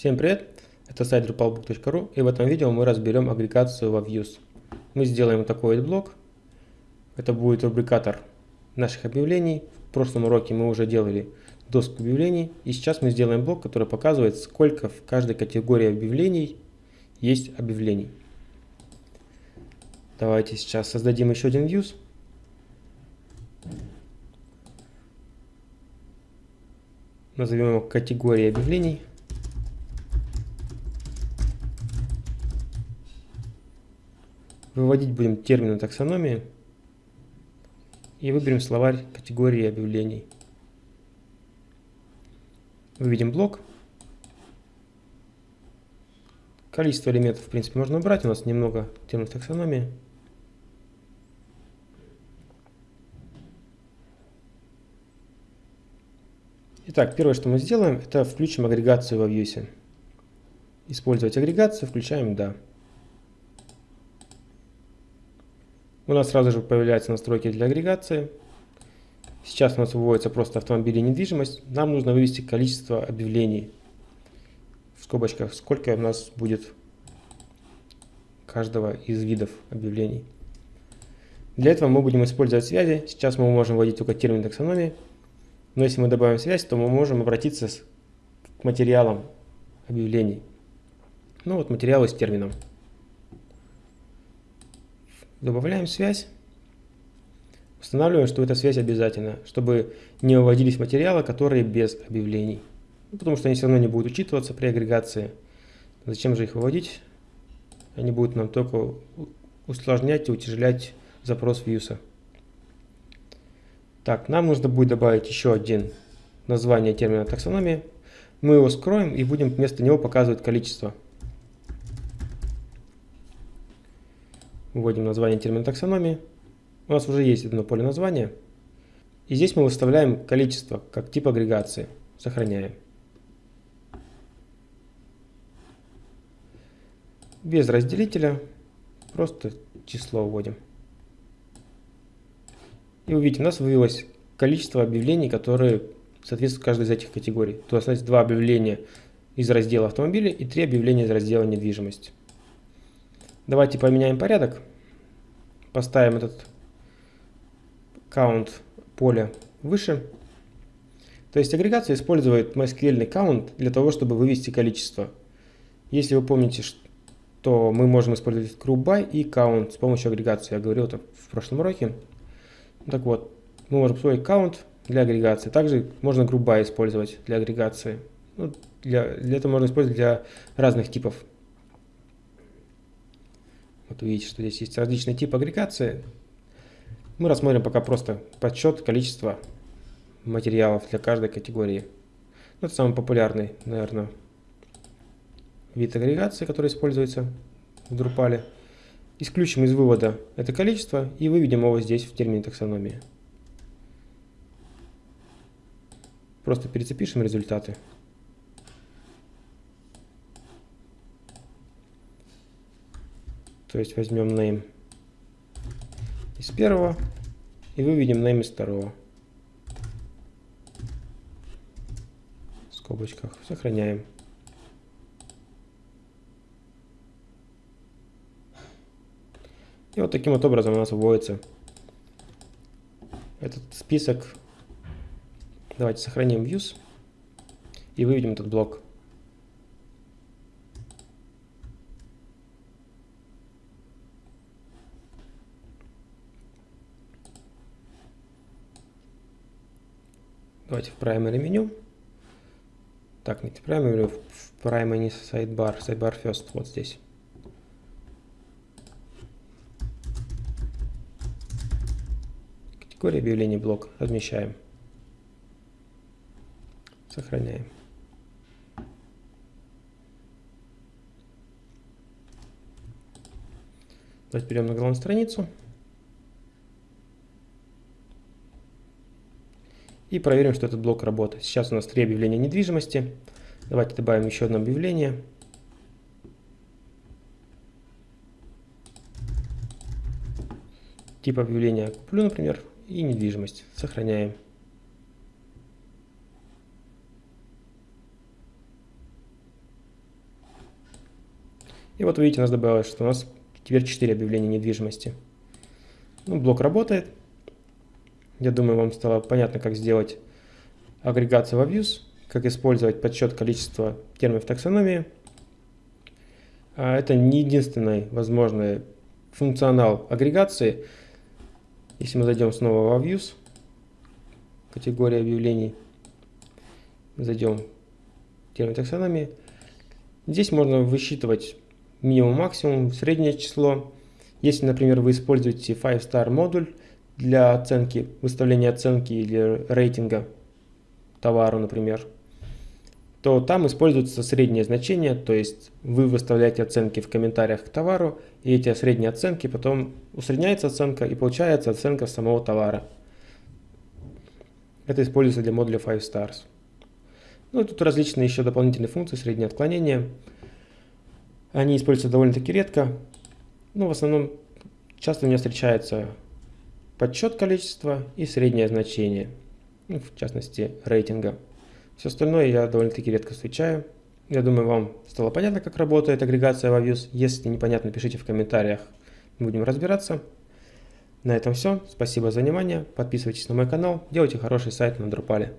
Всем привет! Это сайт drupalbook.ru и в этом видео мы разберем агрегацию во Views. Мы сделаем такой вот блок. Это будет рубрикатор наших объявлений. В прошлом уроке мы уже делали доску объявлений. И сейчас мы сделаем блок, который показывает, сколько в каждой категории объявлений есть объявлений. Давайте сейчас создадим еще один Views. Назовем его категория объявлений. Выводить будем термины таксономии. И выберем словарь категории объявлений. Выведем блок. Количество элементов, в принципе, можно убрать. У нас немного терминов таксономии. Итак, первое, что мы сделаем, это включим агрегацию во Vue. Использовать агрегацию, включаем «Да». У нас сразу же появляются настройки для агрегации. Сейчас у нас выводится просто автомобили и недвижимость. Нам нужно вывести количество объявлений. В скобочках, сколько у нас будет каждого из видов объявлений. Для этого мы будем использовать связи. Сейчас мы можем вводить только термин таксономии. Но если мы добавим связь, то мы можем обратиться к материалам объявлений. Ну вот материалы с термином. Добавляем связь. Устанавливаем, что эта связь обязательна, чтобы не выводились материалы, которые без объявлений. Ну, потому что они все равно не будут учитываться при агрегации. Зачем же их выводить? Они будут нам только усложнять и утяжелять запрос вьюса. Так, нам нужно будет добавить еще один название термина таксономии. Мы его скроем и будем вместо него показывать количество. Вводим название термина таксономии. У нас уже есть одно поле названия. И здесь мы выставляем количество как тип агрегации. Сохраняем. Без разделителя. Просто число вводим. И вы видите, у нас вывелось количество объявлений, которые соответствуют каждой из этих категорий. То есть у нас два объявления из раздела автомобиля и три объявления из раздела недвижимость. Давайте поменяем порядок. Поставим этот count поле выше. То есть агрегация использует MySQL count для того, чтобы вывести количество. Если вы помните, что мы можем использовать group by и count с помощью агрегации. Я говорил это в прошлом уроке. Так вот, мы можем свой аккаунт для агрегации. Также можно group by использовать для агрегации. Ну, для, для этого можно использовать для разных типов вот видите, что здесь есть различные типы агрегации. Мы рассмотрим пока просто подсчет количества материалов для каждой категории. Ну, это самый популярный, наверное, вид агрегации, который используется в Drupal. Исключим из вывода это количество и выведем его здесь в термине таксономии. Просто перецепишем результаты. То есть возьмем name из первого и выведем name из второго. В скобочках. Сохраняем. И вот таким вот образом у нас выводится этот список. Давайте сохраним views и выведем этот блок. Давайте в primary меню. Так, не в primary, в primary sidebar, sidebar first, вот здесь. Категория объявлений блок размещаем. Сохраняем. Давайте перейдем на главную страницу. И проверим, что этот блок работает. Сейчас у нас три объявления недвижимости. Давайте добавим еще одно объявление. Тип объявления куплю, например, и недвижимость. Сохраняем. И вот видите, у нас добавилось, что у нас теперь 4 объявления недвижимости. Ну, блок работает. Я думаю, вам стало понятно, как сделать агрегацию во views, как использовать подсчет количества терминов таксономии. А это не единственный возможный функционал агрегации. Если мы зайдем снова во views, категория объявлений, зайдем в термин таксономии, здесь можно высчитывать минимум, максимум, среднее число. Если, например, вы используете 5-star модуль для оценки, выставления оценки или рейтинга товару, например, то там используется среднее значение, то есть вы выставляете оценки в комментариях к товару, и эти средние оценки потом усредняется оценка и получается оценка самого товара. Это используется для модуля 5 stars. Ну и тут различные еще дополнительные функции, среднее отклонение. Они используются довольно-таки редко. Ну, в основном, часто у меня встречается подсчет количества и среднее значение. Ну, в частности, рейтинга. Все остальное я довольно-таки редко встречаю. Я думаю, вам стало понятно, как работает агрегация Wavius. Если непонятно, пишите в комментариях, будем разбираться. На этом все. Спасибо за внимание. Подписывайтесь на мой канал. Делайте хороший сайт на Drupal.